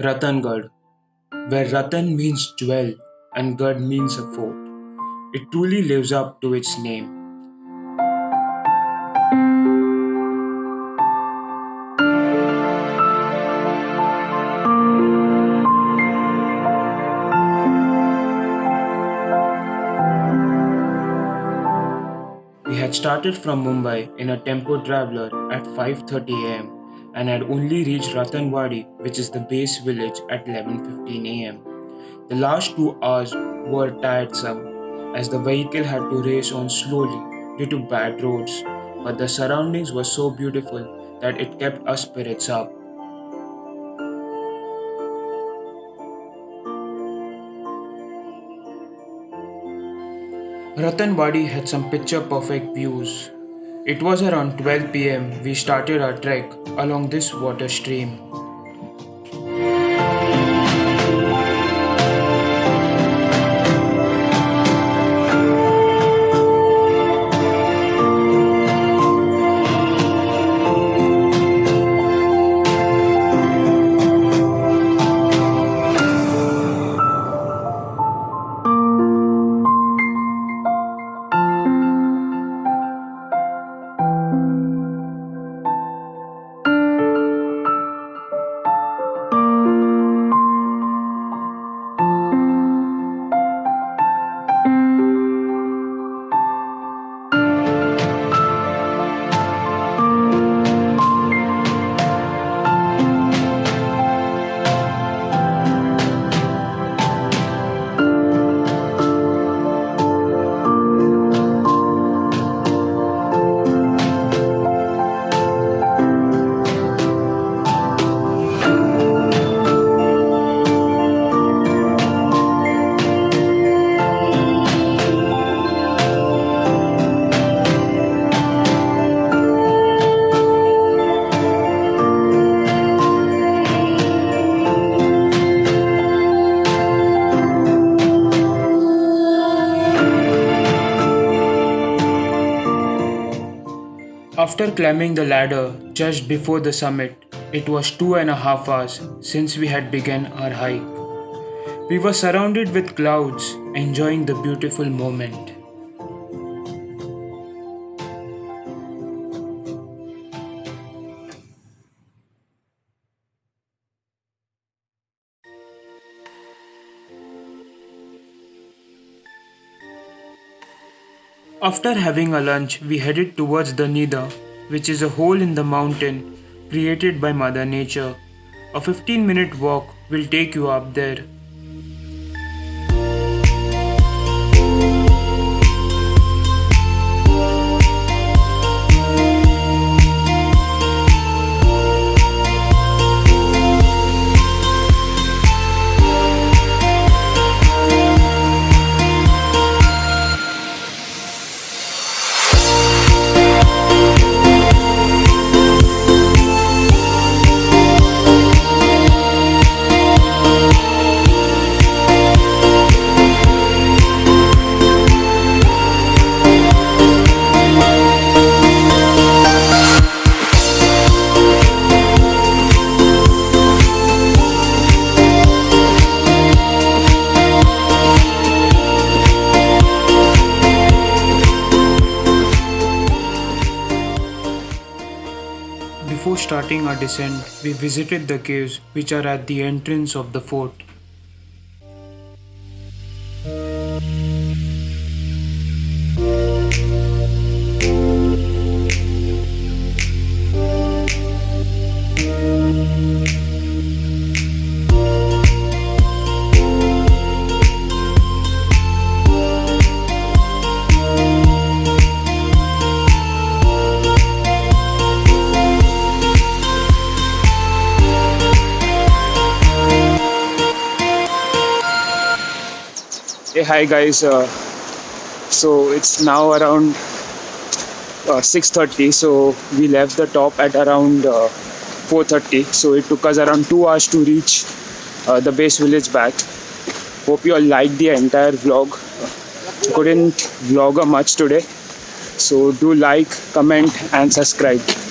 Ratangad, where Ratan means jewel and Gad means a fort. It truly lives up to its name. We had started from Mumbai in a tempo traveler at 5:30 am and had only reached Ratanwadi, which is the base village, at 11:15 am. The last 2 hours were tiresome as the vehicle had to race on slowly due to bad roads, but the surroundings were so beautiful that it kept our spirits up. Ratanwadi had some picture perfect views. It was around 12 pm we started our trek along this water stream. After climbing the ladder just before the summit, it was two and a half hours since we had begun our hike. We were surrounded with clouds, enjoying the beautiful moment. After having a lunch, we headed towards the Nida, which is a hole in the mountain created by Mother Nature. A 15 minute walk will take you up there. Before starting our descent, we visited the caves which are at the entrance of the fort. Hey, hi guys. Uh, so it's now around uh, 6:30. So we left the top at around uh, 4:30. So it took us around two hours to reach uh, the base village back. Hope you all liked the entire vlog. Couldn't vlog much today. So do like, comment, and subscribe.